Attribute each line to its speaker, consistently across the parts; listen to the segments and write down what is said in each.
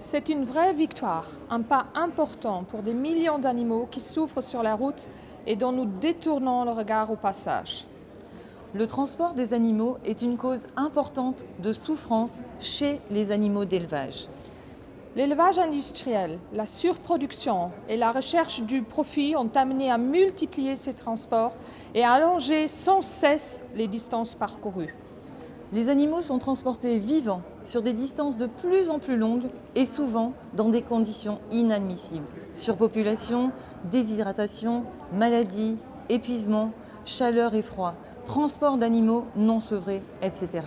Speaker 1: C'est une vraie victoire, un pas important pour des millions d'animaux qui souffrent sur la route et dont nous détournons le regard au passage.
Speaker 2: Le transport des animaux est une cause importante de souffrance chez les animaux d'élevage.
Speaker 1: L'élevage industriel, la surproduction et la recherche du profit ont amené à multiplier ces transports et à allonger sans cesse les distances parcourues.
Speaker 2: Les animaux sont transportés vivants sur des distances de plus en plus longues et souvent dans des conditions inadmissibles. Surpopulation, déshydratation, maladie, épuisement, chaleur et froid, transport d'animaux non sevrés, etc.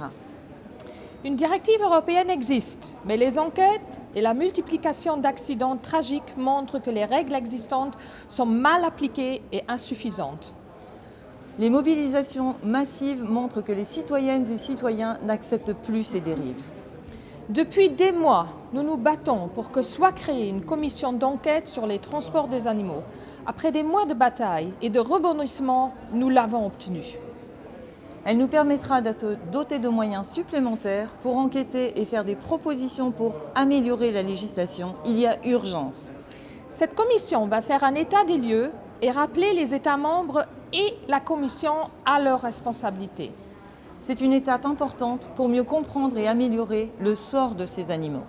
Speaker 1: Une directive européenne existe, mais les enquêtes et la multiplication d'accidents tragiques montrent que les règles existantes sont mal appliquées et insuffisantes.
Speaker 2: Les mobilisations massives montrent que les citoyennes et citoyens n'acceptent plus ces dérives.
Speaker 1: Depuis des mois, nous nous battons pour que soit créée une commission d'enquête sur les transports des animaux. Après des mois de bataille et de rebondissements, nous l'avons obtenue.
Speaker 2: Elle nous permettra d'être dotés de moyens supplémentaires pour enquêter et faire des propositions pour améliorer la législation. Il y a urgence.
Speaker 1: Cette commission va faire un état des lieux et rappeler les États membres et la Commission à leurs responsabilités.
Speaker 2: C'est une étape importante pour mieux comprendre et améliorer le sort de ces animaux.